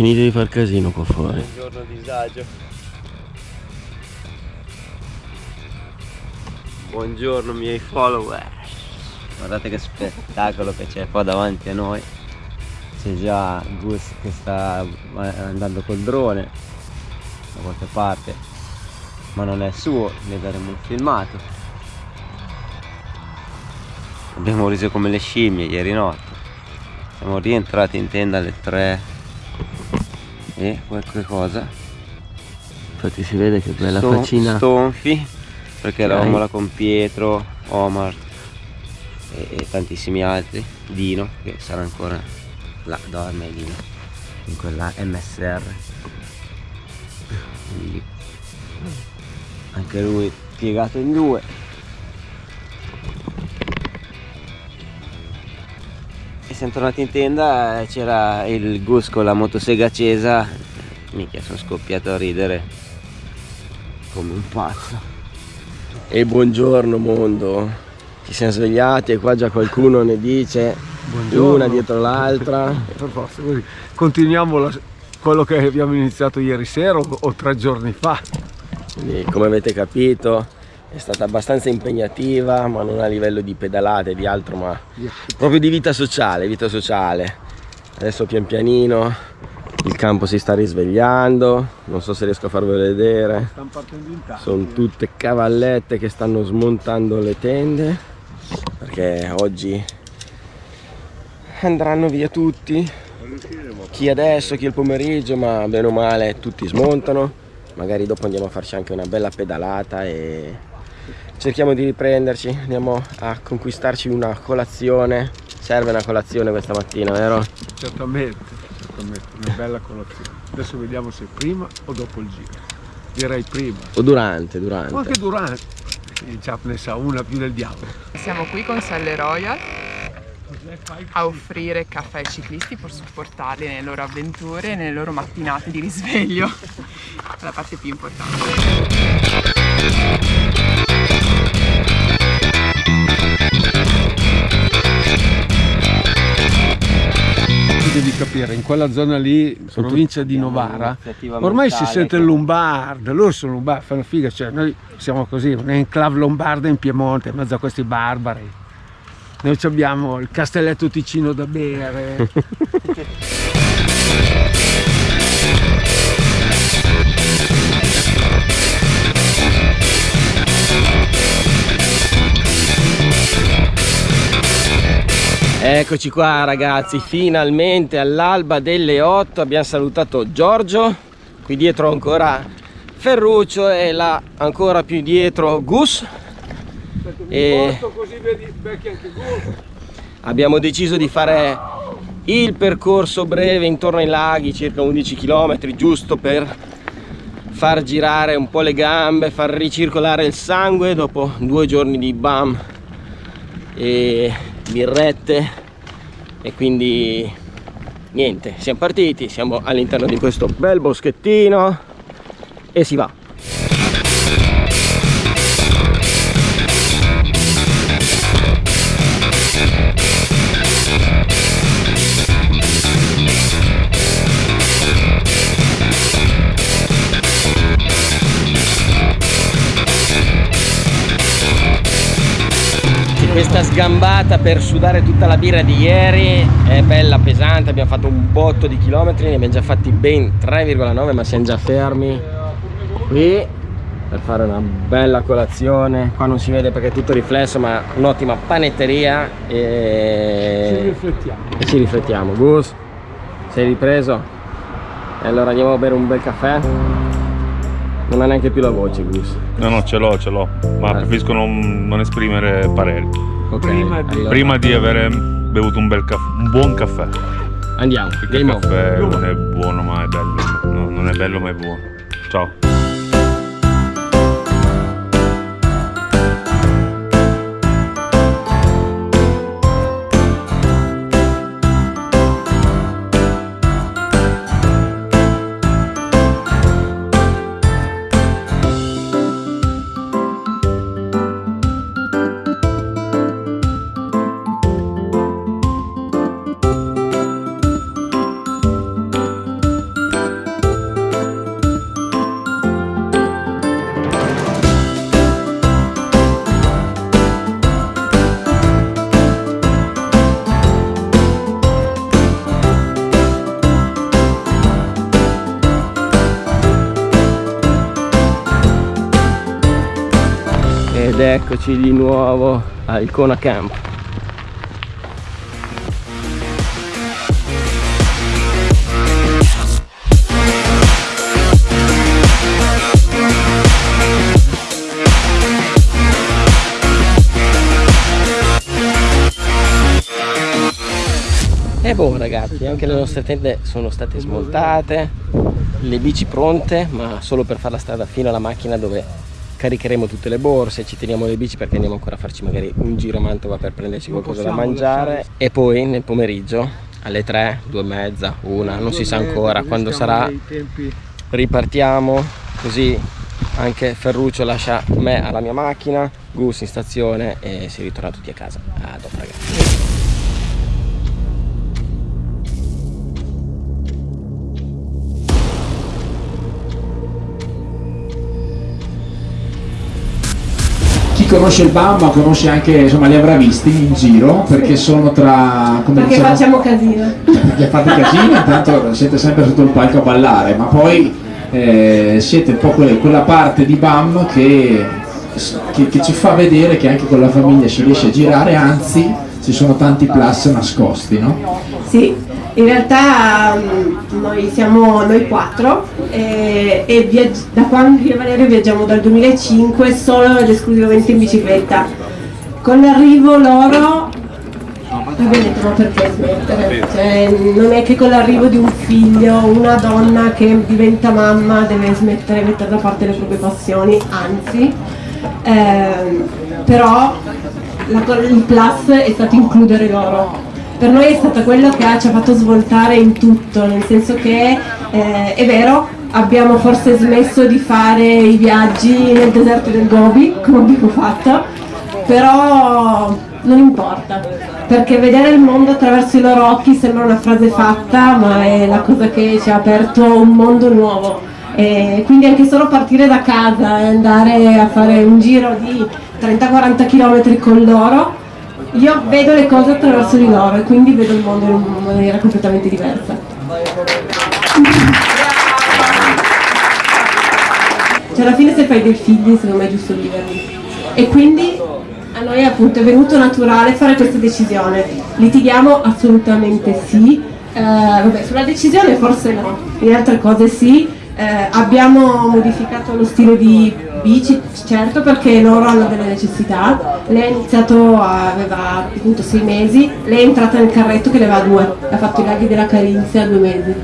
finite di far casino qua fuori. Buongiorno disagio. Buongiorno miei follower. Guardate che spettacolo che c'è qua davanti a noi. C'è già Gus che sta andando col drone da qualche parte. Ma non è suo, ne daremo un filmato. Abbiamo riso come le scimmie ieri notte. Siamo rientrati in tenda alle 3 e qualche cosa. Infatti si vede che bella Ston faccina. Stonfi, perché eravamo là con Pietro, Omar e, e, tantissimi altri. Dino, che sarà ancora là, dorme Dino, in quella MSR. Quindi anche lui piegato in due. Siamo tornati in tenda, c'era il Gus con la motosega accesa, mica sono scoppiato a ridere come un pazzo. E buongiorno mondo, ci siamo svegliati e qua già qualcuno ne dice buongiorno. una dietro l'altra. Continuiamo la, quello che abbiamo iniziato ieri sera o, o tre giorni fa. Quindi, come avete capito è stata abbastanza impegnativa ma non a livello di pedalate di altro ma proprio di vita sociale vita sociale. Adesso pian pianino il campo si sta risvegliando non so se riesco a farvelo vedere. Sono tutte cavallette che stanno smontando le tende perché oggi andranno via tutti. Chi adesso chi il pomeriggio ma bene o male tutti smontano. Magari dopo andiamo a farci anche una bella pedalata e cerchiamo di riprenderci andiamo a conquistarci una colazione. Serve una colazione questa mattina vero? certamente, certamente una bella colazione. Adesso vediamo se prima o dopo il giro. Direi prima. O durante durante. O anche durante. Già ne sa una più del diavolo. Siamo qui con Selle Royal a offrire caffè ai ciclisti per supportarli nelle loro avventure e nelle loro mattinate di risveglio. La parte più importante capire, in quella zona lì, Sono provincia di Novara, ormai si sente il lombardo, loro sono lombardi, fanno figa, cioè noi siamo così, un'enclave lombarda in Piemonte, in mezzo a questi barbari. Noi abbiamo il castelletto Ticino da bere. Eccoci qua ragazzi, finalmente all'alba delle 8 abbiamo salutato Giorgio, qui dietro ancora Ferruccio e là ancora più dietro Gus. E abbiamo deciso di fare il percorso breve intorno ai laghi, circa 11 km, giusto per far girare un po' le gambe, far ricircolare il sangue dopo due giorni di BAM. E birrette e quindi niente siamo partiti siamo all'interno di questo bel boschettino e si va questa sgambata per sudare tutta la birra di ieri. È bella pesante abbiamo fatto un botto di chilometri ne abbiamo già fatti ben 3,9 ma siamo già fermi. Qui per fare una bella colazione. Qua non si vede perché è tutto riflesso ma un'ottima panetteria e ci riflettiamo. e ci riflettiamo. Gus sei ripreso? e allora andiamo a bere un bel caffè non ha neanche più la voce Gus no no ce l'ho ce l'ho ma preferisco non, non esprimere pareri Okay, prima, di... Allora. prima, di... aver bevuto un, bel caffè, un buon caffè. Andiamo. Perché il caffè non è buono ma è bello. No, non è bello ma è buono. Ciao. Ed eccoci di nuovo al Kona Camp. E boh ragazzi, anche le nostre tende sono state smontate, le bici pronte, ma solo per fare la strada fino alla macchina dove caricheremo tutte le borse, ci teniamo le bici perché andiamo ancora a farci magari un giro a Mantova per prenderci qualcosa da mangiare e poi nel pomeriggio alle 3, 2 e mezza, 1, non si sa ancora quando sarà, ripartiamo così anche Ferruccio lascia me alla mia macchina, Gus in stazione e si ritorna tutti a casa. A dopo ragazzi. Conosce il Bamba conosce anche, insomma, li avrà visti in giro perché sono tra... Come perché diciamo, facciamo casino. Perché fate casino, intanto siete sempre sotto il palco a ballare, ma poi eh, siete un po' quella, quella parte di BAM che, che, che ci fa vedere che anche con la famiglia si riesce a girare, anzi ci sono tanti plus nascosti, no? Sì, in realtà mm, noi siamo noi quattro e, e da quando io e Valerio viaggiamo dal 2005 solo ed esclusivamente in bicicletta. Con l'arrivo loro Vabbè, ma perché smettere? Cioè, non è che con l'arrivo di un figlio, una donna che diventa mamma deve smettere, mettere da parte le proprie passioni, anzi, ehm, però la, il plus è stato includere loro per noi è stata quello che ci ha fatto svoltare in tutto, nel senso che eh, è vero, abbiamo forse smesso di fare i viaggi nel deserto del Gobi, come abbiamo fatto, però non importa, perché vedere il mondo attraverso i loro occhi sembra una frase fatta, ma è la cosa che ci ha aperto un mondo nuovo. E quindi anche solo partire da casa e andare a fare un giro di 30-40 km con loro io vedo le cose attraverso di loro e quindi vedo il mondo in una maniera completamente diversa. Cioè alla fine se fai dei figli secondo me è giusto viverli. E quindi a noi appunto è venuto naturale fare questa decisione. Litighiamo assolutamente sì. Eh, vabbè, sulla decisione forse no, in altre cose sì. Eh, abbiamo modificato lo stile di bici, certo perché loro hanno delle necessità. Lei ha iniziato, aveva appunto sei mesi, lei è entrata nel carretto che ne aveva due, ha fatto i laghi della Carinzia due mesi.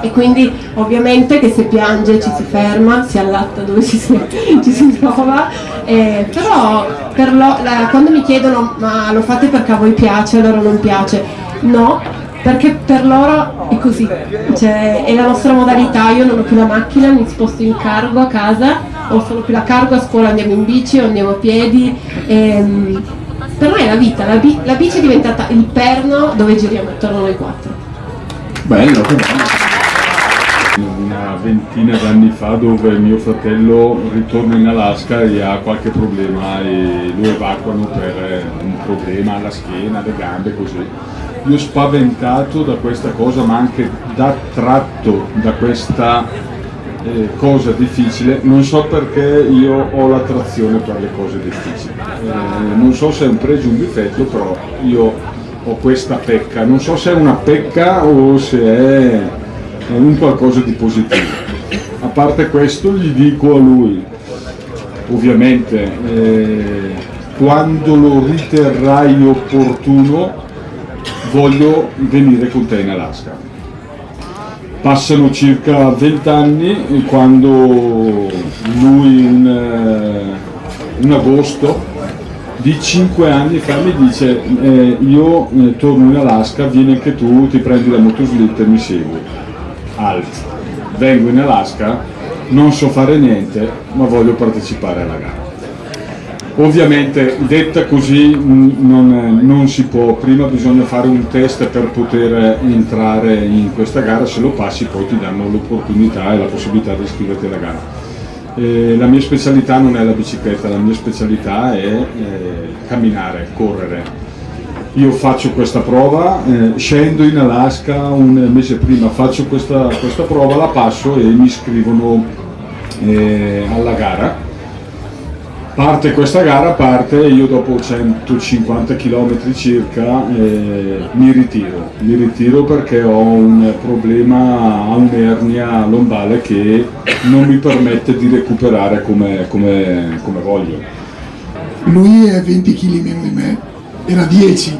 E quindi ovviamente che se piange ci si ferma, si allatta dove ci si, ci si trova, eh, però per lo, la, quando mi chiedono ma lo fate perché a voi piace, a loro non piace, no, perché per loro è così, cioè, è la nostra modalità, io non ho più la macchina, mi sposto in cargo a casa, ho solo più la cargo, a scuola andiamo in bici o andiamo a piedi, ehm, per noi è la vita, la, bi la, bici è diventata il perno dove giriamo attorno noi quattro. Bello, che bello. Una ventina d'anni fa dove mio fratello ritorna in Alaska e ha qualche problema e lo evacuano per un problema alla schiena, alle gambe, così io spaventato da questa cosa ma anche da tratto da questa eh, cosa difficile non so perché io ho l'attrazione per le cose difficili. Eh, non so se è un pregio o un difetto però io ho questa pecca. Non so se è una pecca o se è, un qualcosa di positivo. A parte questo gli dico a lui ovviamente eh, quando lo riterrai opportuno voglio venire con te in Alaska. Passano circa 20 anni quando lui in, eh, in agosto di 5 anni fa mi dice eh, io eh, torno in Alaska, vieni anche tu, ti prendi la motoslitta e mi segui. Alt, vengo in Alaska, non so fare niente, ma voglio partecipare alla gara. Ovviamente detta così non, non, si può, prima bisogna fare un test per poter entrare in questa gara, se lo passi poi ti danno l'opportunità e la possibilità di iscriverti alla gara. Eh, la mia specialità non è la bicicletta, la mia specialità è eh, camminare, correre. Io faccio questa prova, eh, scendo in Alaska un mese prima, faccio questa, questa prova, la passo e mi iscrivono eh, alla gara parte questa gara, parte io dopo 150 km circa eh, mi ritiro, mi ritiro perché ho un problema a un'ernia lombare che non mi permette di recuperare come, come, come voglio. Lui è 20 kg meno di me, era 10,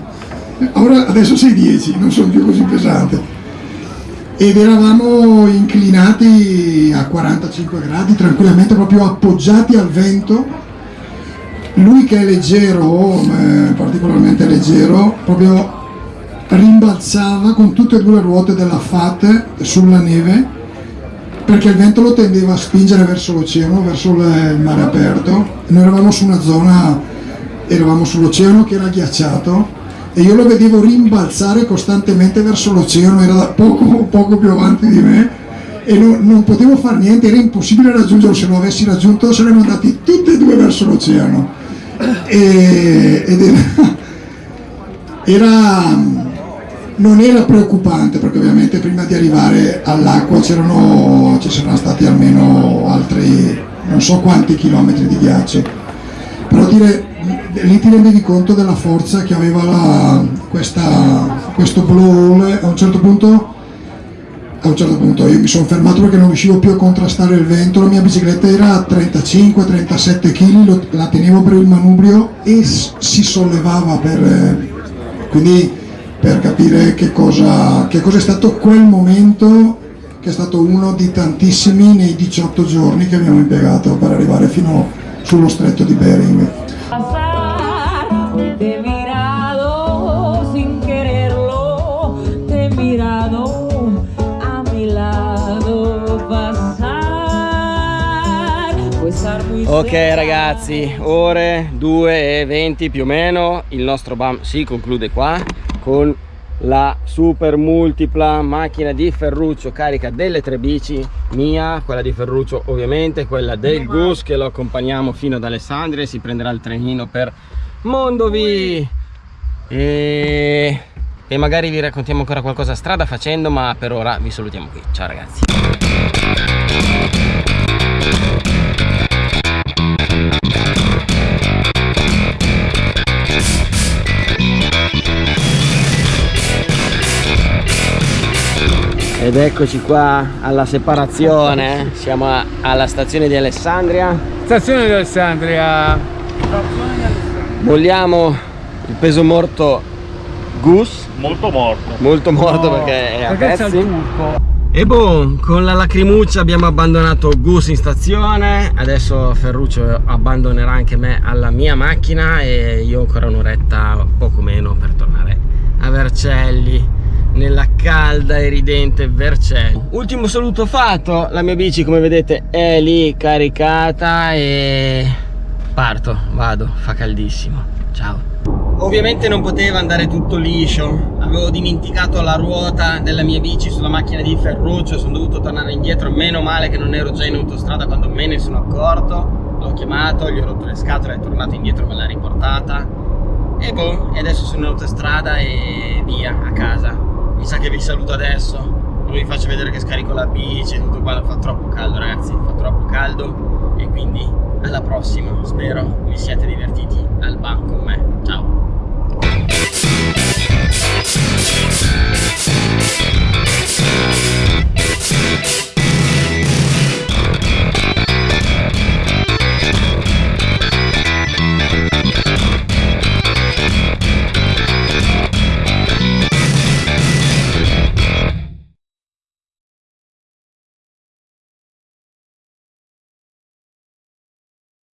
Ora, adesso sei 10, non sono più così pesante. Ed eravamo inclinati a 45 gradi tranquillamente proprio appoggiati al vento lui che è leggero eh, particolarmente leggero proprio rimbalzava con tutte e due le ruote della FAT sulla neve perché il vento lo tendeva a spingere verso l'oceano verso il mare aperto noi eravamo su una zona eravamo sull'oceano che era ghiacciato e io lo vedevo rimbalzare costantemente verso l'oceano, era poco, poco, più avanti di me e non, non, potevo fare niente, era impossibile raggiungerlo, se lo avessi raggiunto saremmo andati tutti e due verso l'oceano. E, ed era, era, non era preoccupante perché ovviamente prima di arrivare all'acqua ci saranno stati almeno altri non so quanti chilometri di ghiaccio, però dire lì ti rendevi conto della forza che aveva la, questa, questo blow all a un certo punto a un certo punto io mi sono fermato perché non riuscivo più a contrastare il vento la mia bicicletta era a 35-37 kg la tenevo per il manubrio e si sollevava per, quindi per capire che cosa, che cosa è stato quel momento che è stato uno di tantissimi nei 18 giorni che abbiamo impiegato per arrivare fino sullo stretto di Bering Ok ragazzi, ore 2 e 20 più o meno, il nostro BAM si conclude qua con la super multipla macchina di Ferruccio carica delle tre bici. Mia, quella di Ferruccio ovviamente, quella del Gus che lo accompagniamo fino ad Alessandria e si prenderà il trenino per Mondovi. E... e magari vi raccontiamo ancora qualcosa strada facendo ma per ora vi salutiamo qui. Ciao ragazzi ed eccoci qua alla separazione siamo alla stazione di Alessandria stazione di Alessandria Molliamo il peso morto Gus. Molto morto. Molto morto no, perché è a perché pezzi. E boh, con la lacrimuccia abbiamo abbandonato Gus in stazione, adesso Ferruccio abbandonerà anche me alla mia macchina e io ancora un'oretta, poco meno, per tornare a Vercelli, nella calda e ridente Vercelli. Ultimo saluto fatto, la mia bici come vedete è lì caricata e parto, vado, fa caldissimo, ciao. Ovviamente non poteva andare tutto liscio, avevo dimenticato la ruota della mia bici sulla macchina di Ferruccio, sono dovuto tornare indietro, meno male che non ero già in autostrada quando me ne sono accorto, l'ho chiamato, gli ho rotto le scatole, è tornato indietro, me l'ha riportata. E boh, e adesso sono in autostrada e via, a casa. Mi sa che vi saluto adesso, non vi faccio vedere che scarico la bici e tutto qua, fa troppo caldo ragazzi, fa troppo caldo. E quindi alla prossima spero vi siate divertiti al banco